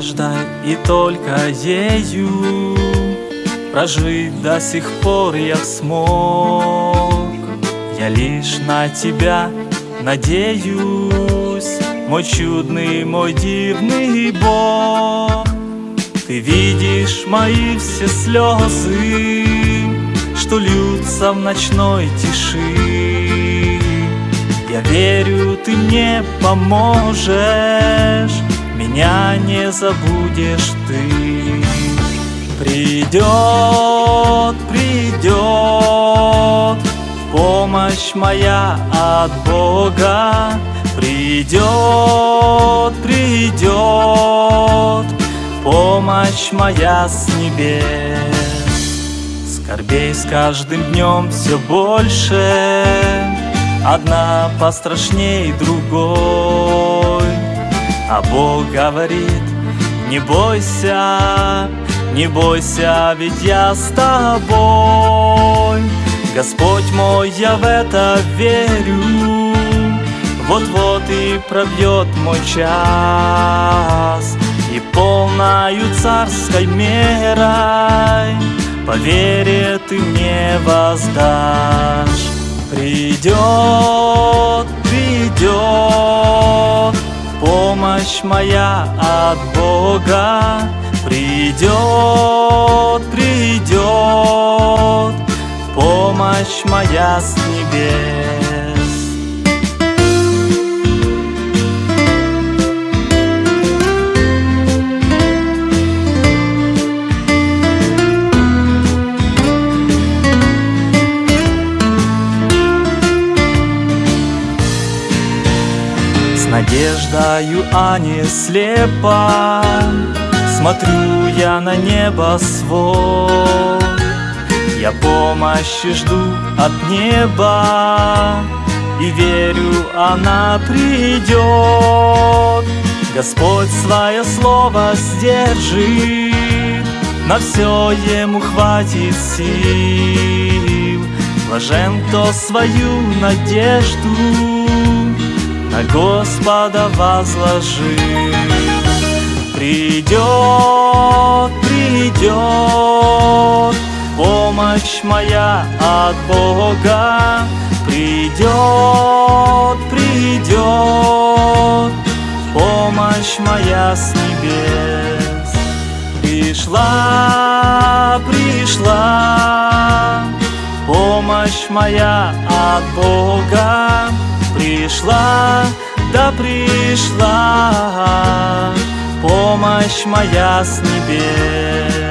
надеждой и только ею Прожить до сих пор я смог. Я лишь на тебя надеюсь Мой чудный, мой дивный Бог. Ты видишь мои все слезы Что льются в ночной тиши. Я верю, ты мне поможешь Меня не забудешь ты. Придет, придет Помощь моя от Бога. Придет, придет Помощь моя с небес. Скорбей с каждым днем все больше. Одна пострашней другой А Бог говорит, не бойся не бойся, ведь я с тобой. Господь мой, я в это верю. Вот-вот и пробьет мой час И полною царской мерой По вере ты мне воздашь. Придет, Помощь моя от Бога Придет, придет помощь моя с небес. Надеждою, а не слепо. Смотрю я на небо свод Я помощи жду от неба. И верю, она придет. Господь свое слово сдержит. На все ему хватит сил. Блажен, кто свою надежду На Господа возложил Придет, придет помощь моя от Бога. Придет, придет помощь моя с небес. Пришла, пришла помощь моя от Бога. Пришла, да пришла помощь моя с небес.